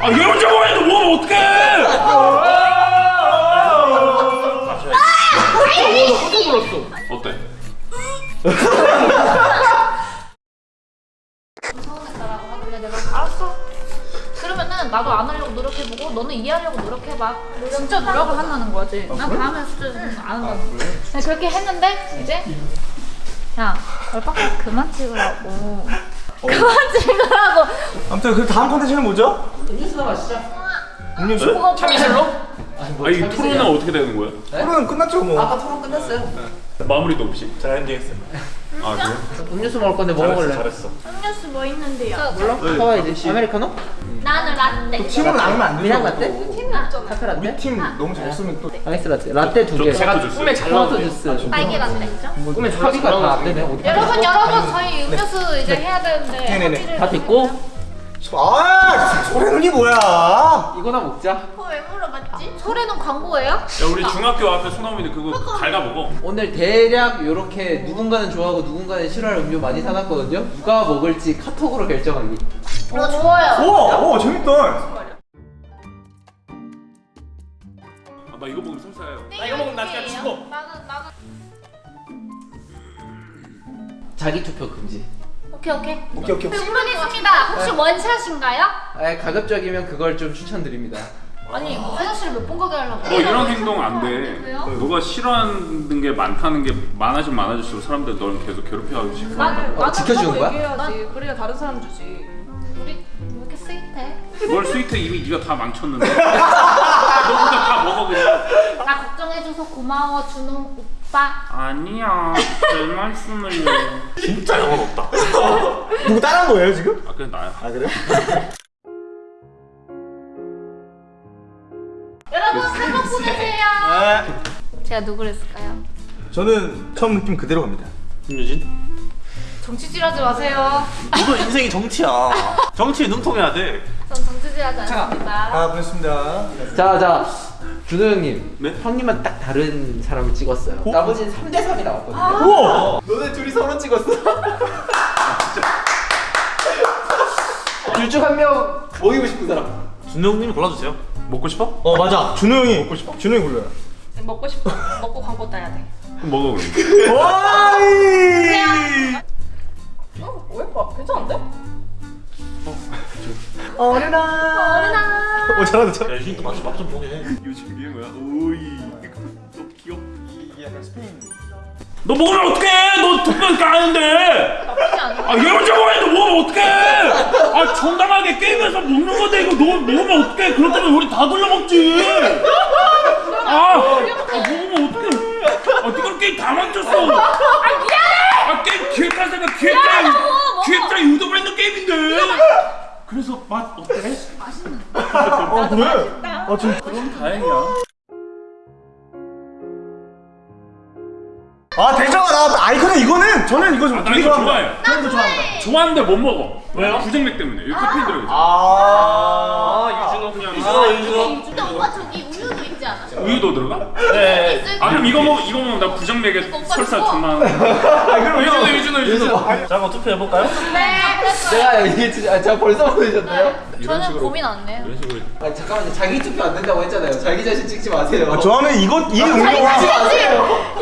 아얘 혼자 먹었는데 먹으면 어떡해 어때? 하길래 내가 알았어. 그러면은 나도 안 하려고 노력해보고 너는 이해하려고 노력해봐. 진짜 노력을 한다는 거지. 난 다음에 진짜 안 한다는 거야. 그냥 그렇게 했는데 이제 야 얼빠까 그만 찍으라고. 그만 찍으라고. 아무튼 그 다음 컨텐츠는 뭐죠? 음료수나 마시자. 음료수? 뭐가 참이슬로? 아이 토론은 어떻게 되는 거야? 토론 끝났죠 뭐. 아까 토론 끝났어요. 마무리도 없이 잘 엔딩했어요. 아 그래? 음료수 먹을 건데 뭐 먹을래? 잘했어. 음료수 뭐 있는데요? 몰라? 하와이드 아메리카노? 나는 라떼. 팀은 나누면 안 되죠. 그냥 라떼? 카페 우리 라떼? 팀 너무 잘 쓰면 또 아이스 라떼. 라떼 두 개. 제가 꿈에 잘 토마토 주스. 딸기 라떼. 꿈에 합의가 다 안 되네. 어디 여러분 여러분 저희 음료수 이제 해야 되는데 다 됐고 아 소래 눈이 뭐야? 이거나 먹자. 그거 왜 물어봤지? 소래는 광고예요? 야 우리 중학교 앞에 소나무인데 그거 갉아먹어 오늘 대략 이렇게 누군가는 좋아하고 누군가는 싫어할 음료 많이 사놨거든요. 누가 먹을지 카톡으로 결정하기. 어 좋아요. 우와, 오 재밌다. 이거 먹으면 설사해요 나 이거 먹으면 나 진짜 죽어. 나는 나는 자기 투표 금지. 오케이 오케이. 오케이 오케이. 질문 있습니다. 혹시 원샷인가요? 아, 가급적이면 그걸 좀 추천드립니다. 아니 화장실 몇 번 가게 하려고? 너 이런 행동 안돼 왜요? 너가 싫어하는 게 많다는 게 많아지면 많아질수록 사람들 널 계속 괴롭혀하고 싶어 어, 지켜주는 거야? 얘기해야지. 그래야 다른 사람 주지. 우리 왜 이렇게 스윗해? 뭘 스위트 이미 네가 다 망쳤는데 너 혼자 다 먹어 그냥 나 걱정해줘서 고마워 준호 오빠. 아니야 별 말씀을요 진짜 영혼 없다. 누구 따라한 거예요 지금? 아 그냥 나야 아 그래? 여러분 사과 보내세요. 네. 제가 누구를 했을까요? 저는 처음 느낌 그대로 갑니다. 김유진? 정치질하지 마세요. 너도 인생이 정치야. 정치에 능통해야 돼. 전 정치 질하지 않습니다. 아 보냈습니다. 자, 자. 준호 형님. 네? 형님만 딱 다른 사람을 찍었어요. 나머지는 3대 3이 나왔거든요. 우와. 너네 둘이 서로 찍었어. 둘중 한명 모이고 싶은 사람. 준영님 골라주세요. 먹고 싶어? 어 맞아. 준호 형이 먹고 싶어. 준호 형이 골라요. 먹고 싶어. 먹고 광고 따야 돼. 그럼 먹어 그럼 와이. 어? 왜? 봐. 괜찮은데? 어른아. 어른아. 오 잘한다 잘. 야, 유진 또 맛좀 맛좀 보게 해. 이거 준비한 거야? 오이 너 귀엽 약간 스페인. 너 먹으면 어떡해 너 두번 까는데 나쁘지 않아. 아얘 혼자 먹었는데 먹으면 어떡해 아 정당하게 게임에서 먹는 건데 이거 너 먹으면 어떡해 그렇다면 우리 다 돌려 먹지 아, 아 먹으면 어떡해 아 네가 게임 다 망쳤어 아 미안해 아 게임 기획할 생각 기획자의 기획자의 의도가 있는 게임인데 그래서 맛 어때? 아 그래? 아 지금. 그럼 다행이야 아 대장아 나왔다. 아 이거는 이거는 저는 이거 좀 아, 나 이거 좋아해 저는 좋아합니다. 좋아하는데 못 먹어 왜요? 부정맥 때문에 여기 카페인 들어있어 아. 유준호 그냥 유준호, 유준호. 우유도 들어가? 네. 아 그럼 이거 먹 이거 먹으면 나 부정맥에 설사. 존나 아 그럼 유준호 유준호 유준호 자, 한번 투표해 볼까요? 네. 그랬어요. 내가 이게 진짜 아, 제가 벌써 보내셨나요? 저는 고민 안 해요. 이런 식으로 아 잠깐만요. 자기 투표 안 된다고 했잖아요. 자기 자신 찍지 마세요. 아, 저는 이거 이 자기 음료와 자신 했지.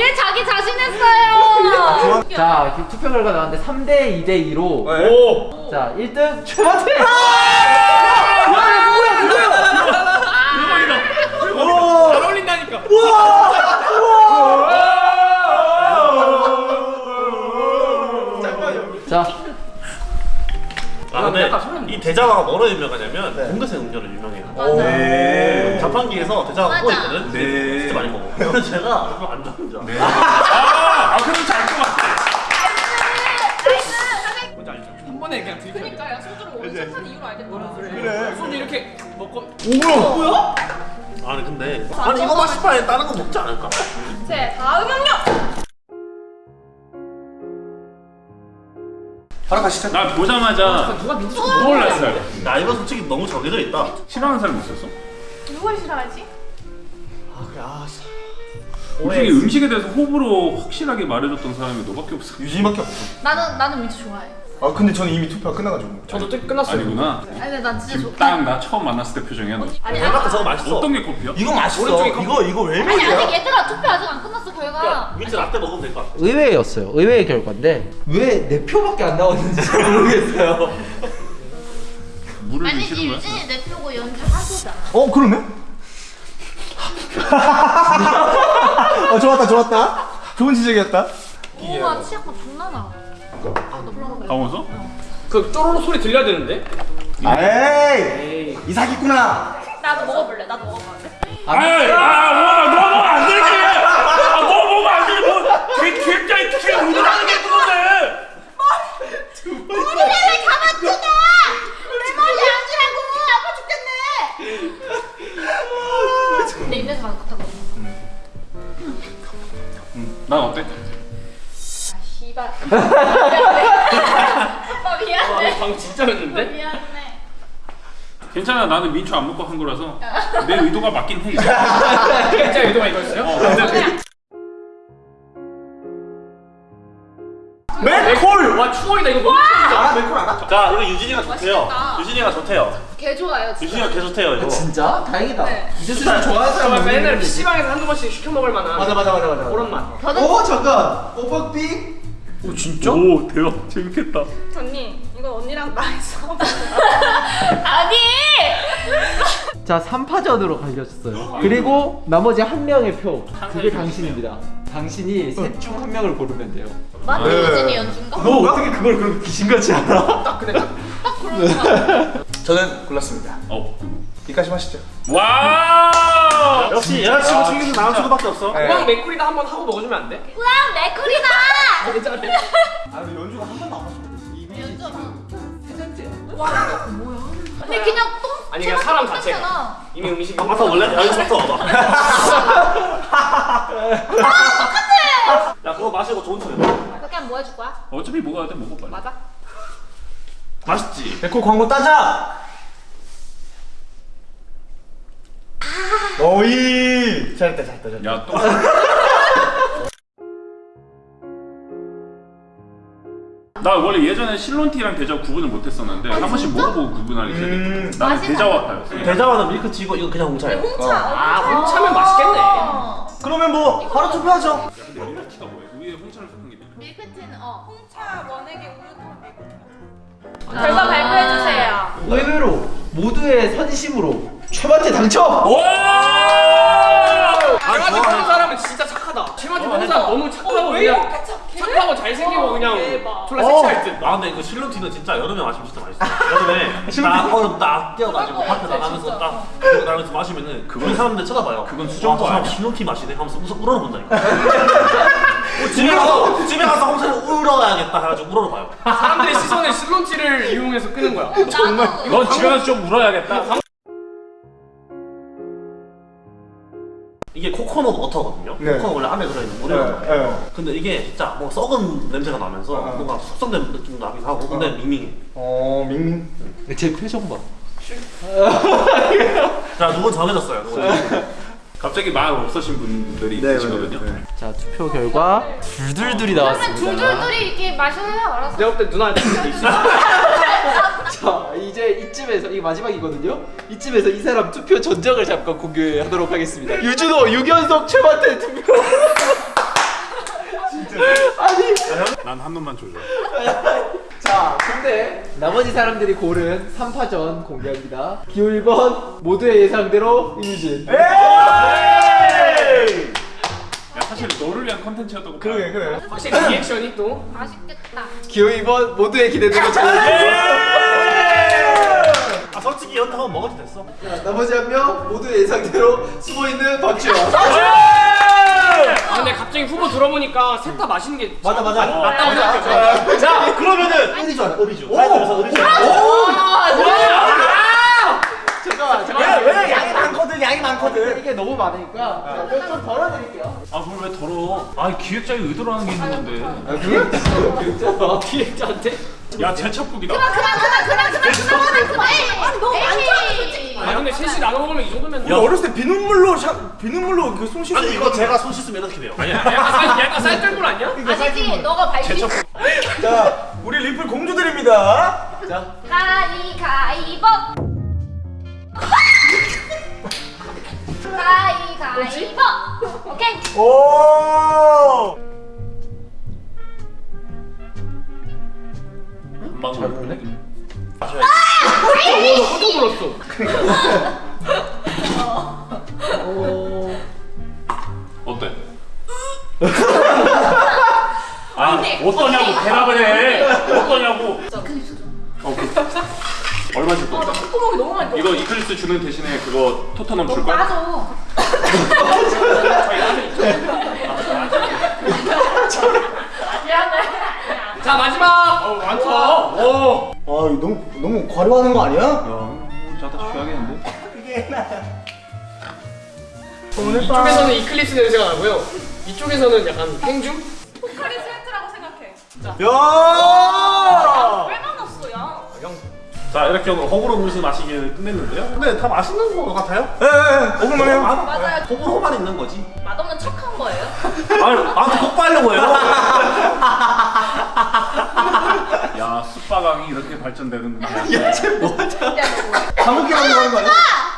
얘 자기 자신 했어요. 자, 그 투표 결과 나왔는데 3대 2대 2로 오. 자, 1등 최마태. 대자화가 뭐로 유명하냐면 공개생 음료로 유명해요. 네. 자판기에서 대자화가 맞아. 구워있거든? 네. 진짜 많이 먹어. 근데 제가 별로 안 좋아하는 줄 알아. 아, 아 그럼 잘것 같아 뭔지 알죠? 한 번에 그냥 들이켜. 그러니까 야 소주를 원샷 하는 이유를 알겠더라. 그래. 소주 이렇게 먹고 오 뭐야? 아니, 근데. 아니, 이거 맛있바에 다른 거 먹지 않을까? 바로 가시죠. 나 보자마자 누가 민지 놀랐어요 나 이거 솔직히 너무 정해져 있다. 싫어하는 사람 있었어? 누가 싫어하지? 아 그래 아. 솔직히 음식에 대해서 호불호 확실하게 말해줬던 사람이 너밖에 없어 유진이밖에 없어. 나는 나는 민트 좋아해. 아 근데 저는 이미 투표가 끝나가지고. 저도 뜻 끝났어요. 아니구나. 아니 근데 난 진짜 지금 좋딱나 처음 만났을 때 표정이야 너. 아니 대박 아니 저거 맛있어. 어떤 게 커피야? 이거 맛있어. 오른쪽에 이거 이거 왜 아니 아직? 얘들아 투표 아직 안 의외였어요. 의외의 결과인데 왜 내 표밖에 안 나왔는지 잘 모르겠어요. 물을 거야? 유진이 내 표고 연주 하소잖아 어 그러네? 어 좋았다 좋았다. 좋은 지적이었다. 우와 치약맛 존나나 아너 불러봐 강원서? 그 쪼로로 소리 들려야 되는데. 에이 이사기구나. 나도 먹어볼래 나도 먹어볼래 아이, 아, 뭐, 너 먹으면 안 되지! 아, 너 먹으면 안 되지! 뭐, 개, 개짜리 특히 운동하는 게 그건데! 왜 가만 두다 내 머리 안 주라고. 아파 죽겠네. 내 입에서 가는 것 같아 난 어때? 아 씨발. 오빠 미안해. 방 진짜였는데? 미안해. 괜찮아, 나는 민초 안 먹고 한 거라서. 내 의도가 맞긴 해. 진짜 의도가 이거였어요? 어, 맥콜. 와 추억이다 이거 너무 알아 맥콜 알아? 자 이거 유진이가 좋대요. 맛있겠다. 유진이가 좋대요. 개 좋아요 진짜 유진이가 개 좋대요 이거. 진짜? 다행이다. 네. 이제는 좋아하는 사람 정말 맨날 PC방에서 한두 번씩 시켜 먹을 만한 맞아 맞아 맞아 맞아. 그런 맛. 어 잠깐. 오빠빙. 오, 진짜? 오, 대박. 재밌겠다. 언니 이거 언니랑 나했어. 아니 자 3파전으로 갈렸어요. 그리고 나머지 한 명의 표. 그게 당신입니다. 당신이 셋 중 한 명을 고르면 돼요. 네. 유진이 연주인가? 너 어떻게 그걸 그렇게 귀신같이 알아? 딱 근데 딱딱 그런 저는 골랐습니다. 어. 이까지 마시죠. 와우! 역시 여자친구 나온 수밖에 없어. 네. 우왕 맥쿨이다 한번 하고 먹어주면 안 돼? 우와 맥쿨이다 괜찮아. 아 근데 연주가 한 번도 안 마셨거든. 이미 연주 세 번째야. 근데 그냥 똥 아니, 그냥 사람 자체가. 이미 음식이 아 맞다 원래 여기서 맡 아 와봐. 야 그거 마시고 좋은 소리. 그렇게 하면 뭐 해줄 거야? 어차피 먹어야 돼, 먹어 빨리. 맞아? 맛있지. 맥콜 광고 따자. 어이. 잘했다 잘했다 잘했다. 야, 또. 나 원래 예전에 실론티랑 대자 구분을 못했었는데 한 번씩 먹어보고 구분하기. 음. 나는 맛이 대자와 파였어. 대자와는 밀크티고 이거 그냥 홍차예요. 홍차 아, 홍차면 맛있겠네. 그러면 뭐 바로 투표하죠. 근데 밀크티가 뭐야? 위에 홍차를 섞은 게 밀크. 밀크티는 어 홍차 원액에 우유통 결과 발표해 주세요 의외로 모두의 선심으로 최반태 당첨. 와! 최마티 보는 사람은 진짜 착하다. 최마티 보는 사람 너무 착하고 그냥 착하고 잘생기고 그냥 졸라 섹시할 듯. 아 근데 이거 실론티는 진짜 여름에 마시면 진짜 맛있어. 여름에 딱 얼음 딱 뛰어가지고 그런 밖에 거야, 나가면서. 딱 나가면서 마시면은 그건 사람들 쳐다봐요. 그건 사람 아니야? 실론티 마시네 하면서 웃어 울어 본다니까. 뭐 집에 가서 집에 가서 홍차를 울어야겠다 해가지고 울어봐요. 사람들의 시선을 실론티를 이용해서 끄는 거야. 정말 넌 집에 가서 좀 울어야겠다. 이게 코코넛 워터거든요. 네. 코코넛 원래 안에 들어있는 물이거든요. 네, 네. 근데 이게 진짜 뭐 썩은 냄새가 나면서 어. 뭔가 숙성된 느낌도 나긴 하고 근데 밍밍해. 어 밍밍. 제 표정 봐. 자 누군 정해졌어요. 누군. 갑자기 말 없으신 분들이 네, 계시거든요. 네, 네. 자 투표 결과 둘둘둘이 나왔습니다. 둘둘둘이 이렇게 마셔요 알았어 내가 볼때 누나한테 있어. 자 이제 이쯤에서 이게 마지막이거든요. 이쯤에서 이 사람 투표 전적을 잠깐 공개하도록 하겠습니다. 유준호 6연속 최반태 투표. 아니 난 한 놈만 줘줘. 자 근데 나머지 사람들이 고른 3파전 공개합니다. 기호 1번 모두의 예상대로 이유진. 에이! 야, 사실 너를 위한 컨텐츠였다고. 그래 그래. 확실히 리액션이 또. 맛있겠다 기호 2번 모두의 기대대로 잘. 아 솔직히 연타 한번 먹어도 됐어. 자, 나머지 한 명 모두의 예상대로 숨어있는 박주영. 아 근데 갑자기 후보 들어보니까 셋 다 마시는 게 맞아 맞아. 맞다고 생각해. 자 그러면은 의리주 하자 의리주. 그래서 의리주. 잠깐만 잠깐만. 왜 양이 많거든 양이 많거든. 이게 너무 많으니까 자, 좀 덜어드릴게요. 아, 그걸 왜 더러? 아, 기획자의 의도로 하는 게 있는 건데. 기획자한테. 야, 제첩국이다. 그만 그만 그만 그만 그만 그만 그만 아니 너무 많잖아 솔직히 아 근데 셋이 나눠 먹으면 이 정도면. 우리 어렸을 때 비눗물로 샤, 비눗물로 그손 씻고 아니 이거 제가 손 씻으면 이렇게 돼요. 아니야. 약간 쌀 약간 쌀떨물 아니야? 아니지 너가 발식 자 우리 리플 공주들입니다. 자 가위가위보 가위가위보 오케이 오. 금방 잘 어때? 아 어떠냐고 대답을 해. 어떠냐고. 어, 오케이. 얼마 줄 건데? 콧구멍이 너무 많이 이거 이클립스 주는 대신에 그거 토트넘 줄 거야? 맞아 자 마지막. 어 많다 오아 이거 너무 너무 과로하는 거 아니야? 자다 쉬어야겠는데? 이쪽에서는 이클립스 냄새가 나고요. 이쪽에서는 약간 행주? 포카리 스웨트라고 생각해. 진짜. 야. 왜 많았어, 야? 자 이렇게 오늘 호불호 음식 마시기를 끝냈는데요 근데 다 맛있는 거 같아요? 예예. 먹을만해요. 맞아요. 호불호만 있는 거지 맛없는 거예요? 아니, 나한테 폭발하려고 해요. 야, 숯바강이 이렇게 발전되는구나. 야, 쟤 뭐하자. 감옥길로 가는 거 아니야?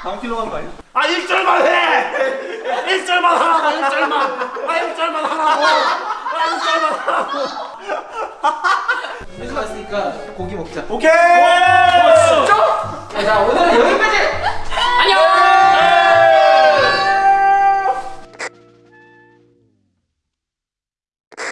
감옥길로 가는 거 아니야? 아, 1절만 해! 1절만 하라고, 1절만! 아, 1절만 하라고! 아, 1절만 하라고! 회식 왔으니까 고기 먹자. 오케이! 오, 진짜? 자, 오늘은 여기까지! 안녕!